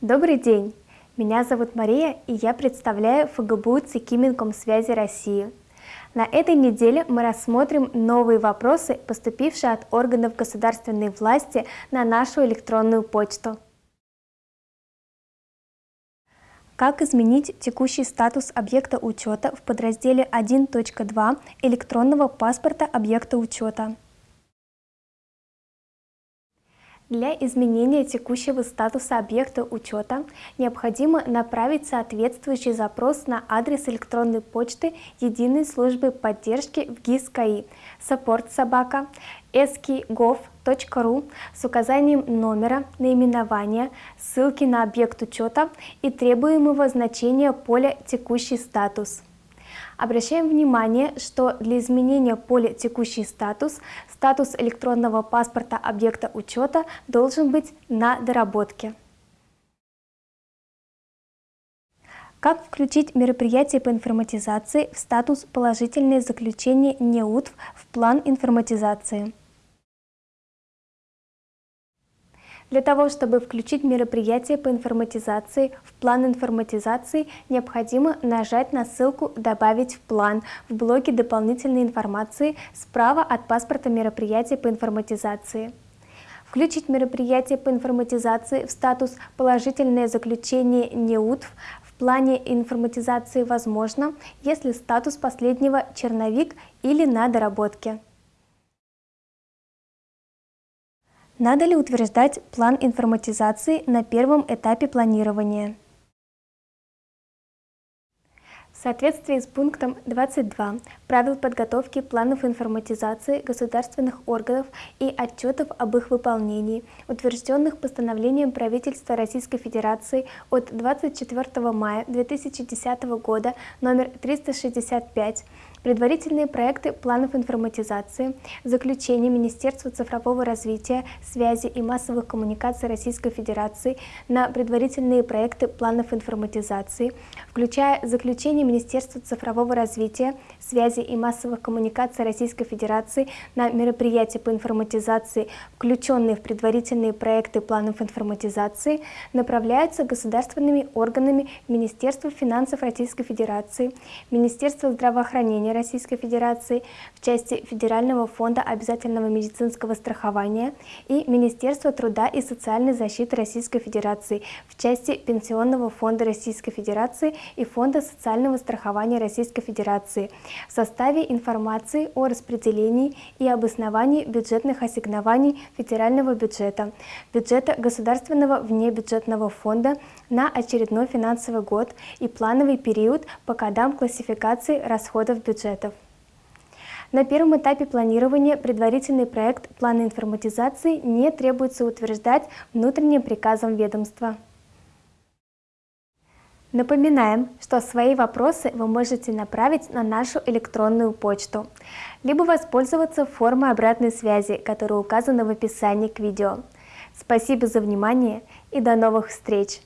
Добрый день! Меня зовут Мария, и я представляю ФГБУ ЦИКИ Минкомсвязи России. На этой неделе мы рассмотрим новые вопросы, поступившие от органов государственной власти на нашу электронную почту. Как изменить текущий статус объекта учета в подразделе 1.2 электронного паспорта объекта учета? Для изменения текущего статуса объекта учета необходимо направить соответствующий запрос на адрес электронной почты Единой службы поддержки в ГИС КАИ собака ski.gov.ru с указанием номера, наименования, ссылки на объект учета и требуемого значения поля «Текущий статус». Обращаем внимание, что для изменения поля «Текущий статус» статус электронного паспорта объекта учета должен быть на доработке. Как включить мероприятие по информатизации в статус «Положительное заключение НЕУТВ» в план информатизации? Для того, чтобы включить мероприятие по информатизации в план информатизации, необходимо нажать на ссылку «Добавить в план» в блоке дополнительной информации справа от паспорта мероприятия по информатизации. Включить мероприятие по информатизации в статус «Положительное заключение НЕУТВ» в плане информатизации возможно, если статус последнего «Черновик» или на доработке. Надо ли утверждать план информатизации на первом этапе планирования? В соответствии с пунктом 22 правил подготовки планов информатизации государственных органов и отчетов об их выполнении, утвержденных постановлением правительства Российской Федерации от 24 мая 2010 года номер 365, предварительные проекты планов информатизации, заключение Министерства цифрового развития, связи и массовых коммуникаций Российской Федерации на предварительные проекты планов информатизации, включая заключение Министерства цифрового развития, связи и массовых коммуникаций Российской Федерации на мероприятия по информатизации, включенные в предварительные проекты планов информатизации, направляются государственными органами Министерства финансов Российской Федерации, Министерства здравоохранения стране Российской Федерации в части Федерального фонда обязательного медицинского страхования и Министерства труда и социальной защиты Российской Федерации в части Пенсионного фонда Российской Федерации и Фонда социального страхования Российской Федерации в составе информации о распределении и обосновании бюджетных ассигнований федерального бюджета, бюджета государственного внебюджетного фонда на очередной финансовый год и плановый период по кодам классификации расходов бюджетов. На первом этапе планирования предварительный проект плана информатизации не требуется утверждать внутренним приказом ведомства. Напоминаем, что свои вопросы вы можете направить на нашу электронную почту, либо воспользоваться формой обратной связи, которая указана в описании к видео. Спасибо за внимание и до новых встреч!